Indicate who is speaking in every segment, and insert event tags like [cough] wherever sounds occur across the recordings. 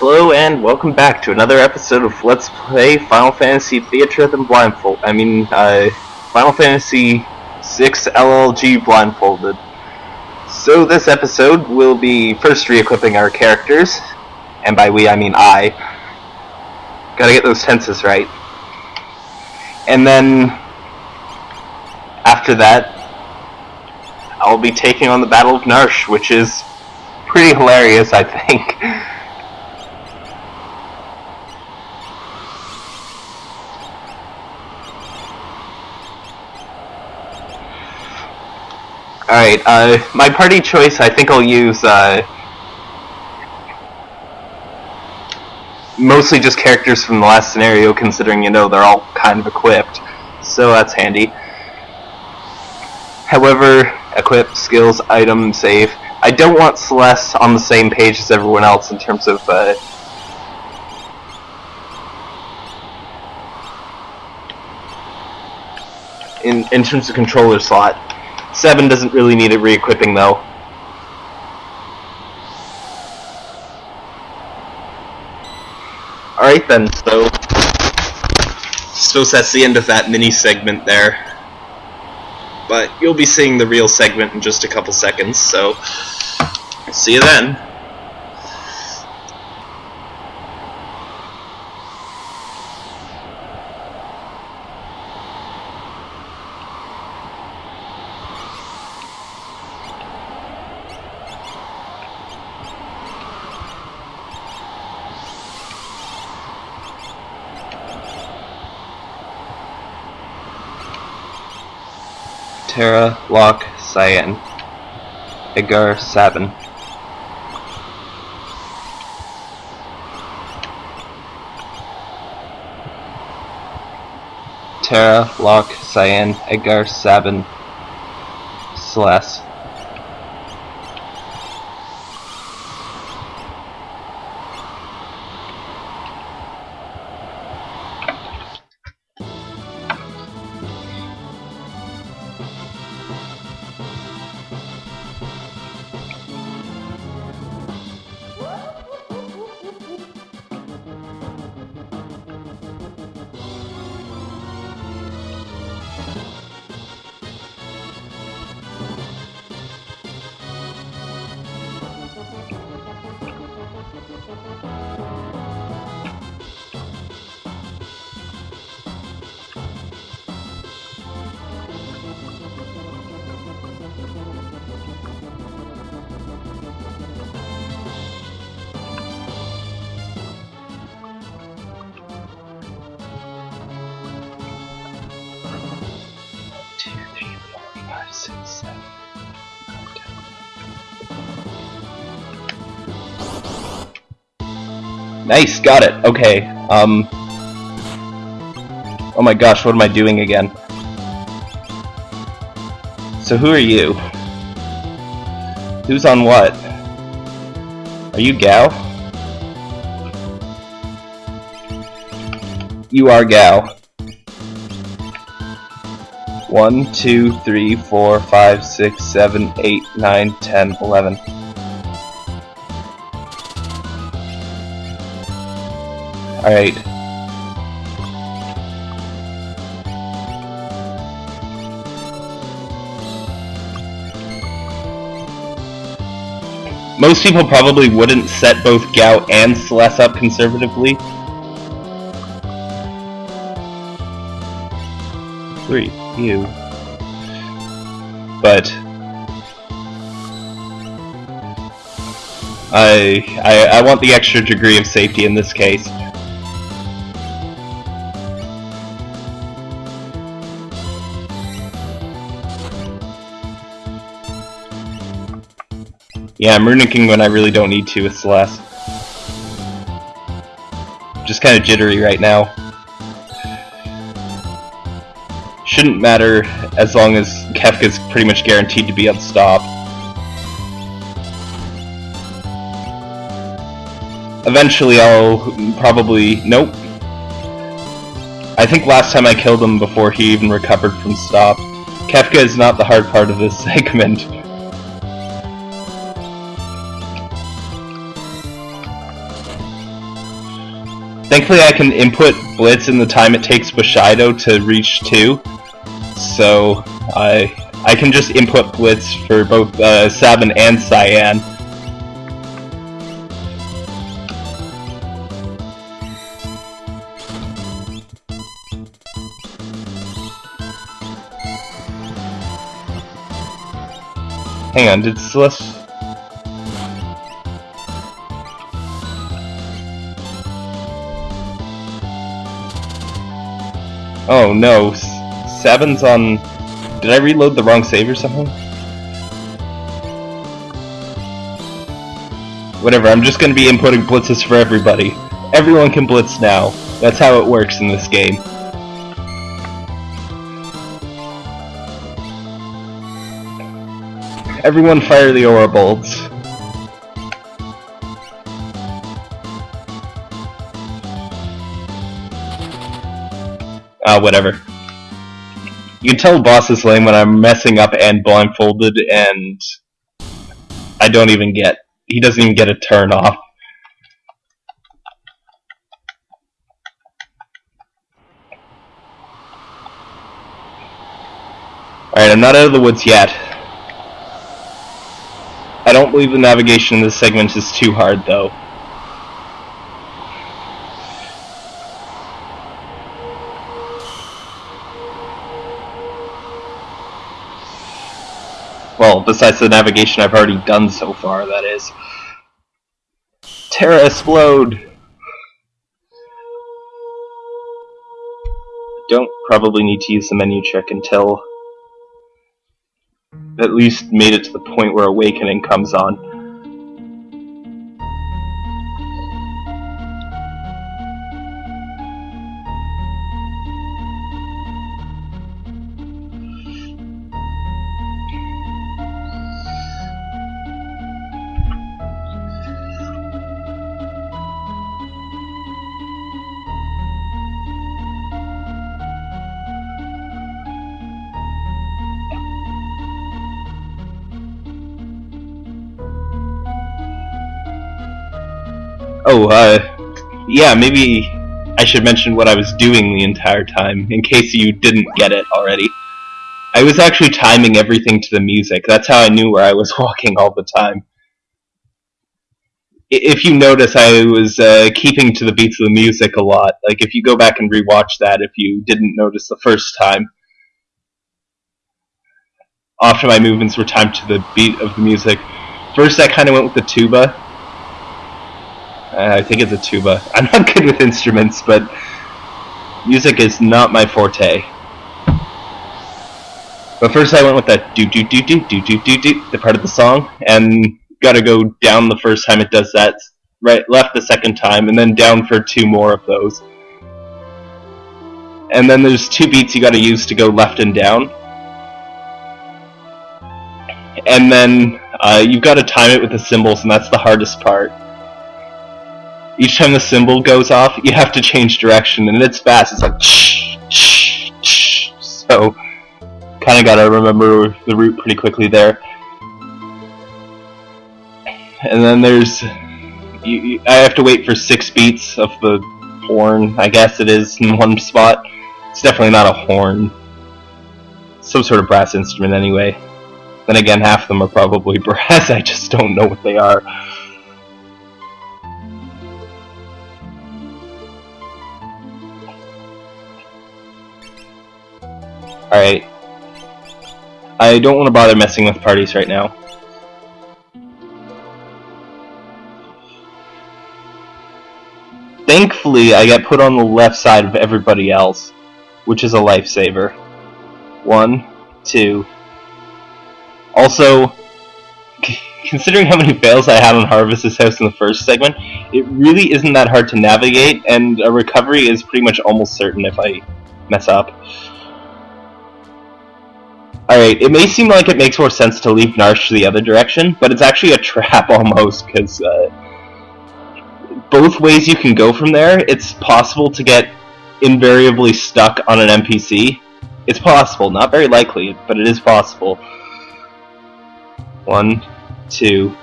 Speaker 1: Hello and welcome back to another episode of Let's Play Final Fantasy Theater Theatrhythm Blindfold. I mean, uh, Final Fantasy 6 LLG Blindfolded. So this episode will be first re-equipping our characters, and by we I mean I. Gotta get those tenses right. And then, after that, I'll be taking on the Battle of Narshe, which is pretty hilarious, I think. [laughs] Alright, uh, my party choice, I think I'll use, uh, mostly just characters from the last scenario, considering, you know, they're all kind of equipped. So that's handy. However, equip, skills, item, save. I don't want Celes on the same page as everyone else in terms of, uh, in, in terms of controller slot. 7 doesn't really need it re-equipping though. Alright then, so... Suppose that's the end of that mini segment there. But you'll be seeing the real segment in just a couple seconds, so... See you then. Terra, Locke, Cyan, Edgar, Sabin. Terra, Locke, Cyan, Edgar, Sabin, Celes. Nice, got it. Okay. Um. Oh my gosh, what am I doing again? So who are you? Who's on what? Are you Gau? You are Gau. One, two, three, four, five, six, seven, eight, nine, ten, eleven. Alright. Most people probably wouldn't set both Gau and Celes up conservatively. Three you. But I, I I want the extra degree of safety in this case. Yeah, I'm runicking when I really don't need to with Celes. Just kind of jittery right now. shouldn't matter as long as Kefka's pretty much guaranteed to be on stop. Eventually I'll probably... nope. I think last time I killed him before he even recovered from stop. Kefka is not the hard part of this [laughs] segment. Thankfully, I can input Blitz in the time it takes Bushido to reach 2. So, I I can just input Blitz for both uh, Sabin and Cyan. Hang on, did Celes... Oh no, Sabin's on... Did I reload the wrong save or something? Whatever, I'm just gonna be inputting blitzes for everybody. Everyone can blitz now. That's how it works in this game. Everyone fire the aura bolts. Ah, uh, whatever. You can tell the boss is lame when I'm messing up and blindfolded and I don't even get he doesn't even get a turn off. Alright, I'm not out of the woods yet. I don't believe the navigation in this segment is too hard though. Well, besides the navigation I've already done so far, that is. Terra explode! Don't probably need to use the menu check until at least made it to the point where awakening comes on. Oh, uh, yeah, maybe I should mention what I was doing the entire time, in case you didn't get it already. I was actually timing everything to the music. That's how I knew where I was [laughs] walking all the time. If you notice, I was uh, keeping to the beats of the music a lot. Like, if you go back and rewatch that, if you didn't notice the first time, often my movements were timed to the beat of the music. First, I kind of went with the tuba, I think it's a tuba. [laughs] I'm not good with instruments, but music is not my forte. But first I went with that do do do do do do do do the part of the song, and gotta go down the first time it does that, right left the second time, and then down for two more of those. And then there's two beats you gotta use to go left and down. And then uh, you've got to time it with the cymbals, and that's the hardest part each time the cymbal goes off, you have to change direction, and it's fast. It's like shh, shh, shh. So, kind of gotta remember the route pretty quickly there. And then there's, you, you, I have to wait for six beats of the horn. I guess it is in one spot. It's definitely not a horn. Some sort of brass instrument, anyway. Then again, half of them are probably [laughs] brass. I just don't know what they are. Alright. I don't want to bother messing with parties right now. Thankfully, I get put on the left side of everybody else, which is a lifesaver. One, two. Also, considering how many fails I had on Arvis's house in the first segment, it really isn't that hard to navigate, and a recovery is pretty much almost certain if I mess up. Alright, it may seem like it makes more sense to leave Narshe the other direction, but it's actually a [laughs] trap almost, because uh, both ways you can go from there, it's possible to get invariably stuck on an NPC. It's possible, not very likely, but it is possible. One, two.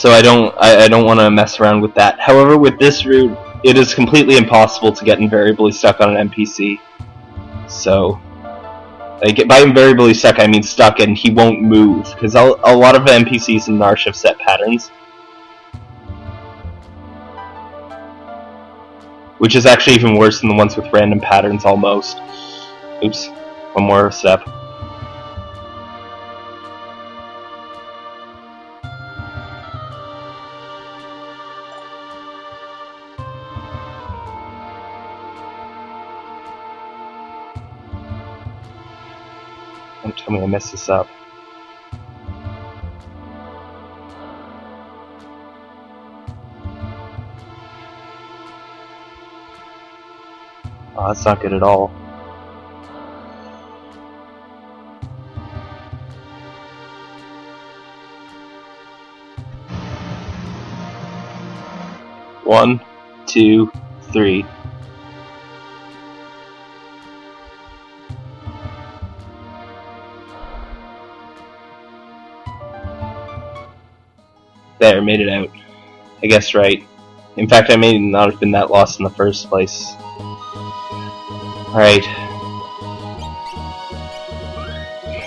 Speaker 1: so I don't I, I don't want to mess around with that. However, with this route, it is completely impossible to get invariably stuck on an NPC. So, like by invariably stuck, I mean stuck and he won't move because a, lot of NPCs in Narshe have set patterns, which is actually even worse than the ones with random patterns almost. Oops, one more step. Don't tell me I messed this up. Oh, that's not good at all. One, two, three. There, made it out. I guess right. In fact, I may not have been that lost in the first place. Alright.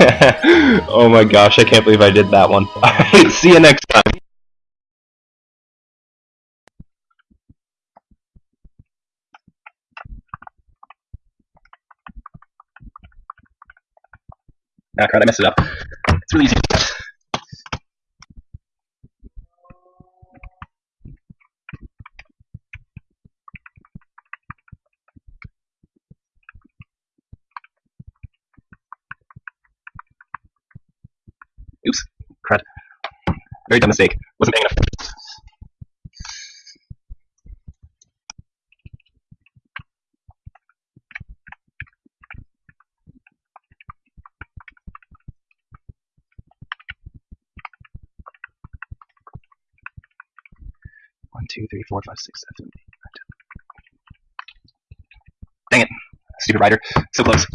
Speaker 1: [laughs] oh my gosh, I can't believe I did that one. Alright, [laughs] see you next time. Ah, crap, I messed it up. It's really easy. Oops, crud. Very dumb mistake. Wasn't paying enough. One, two, three, four, five, six, seven, eight, nine, ten. Dang it. Stupid rider. So close.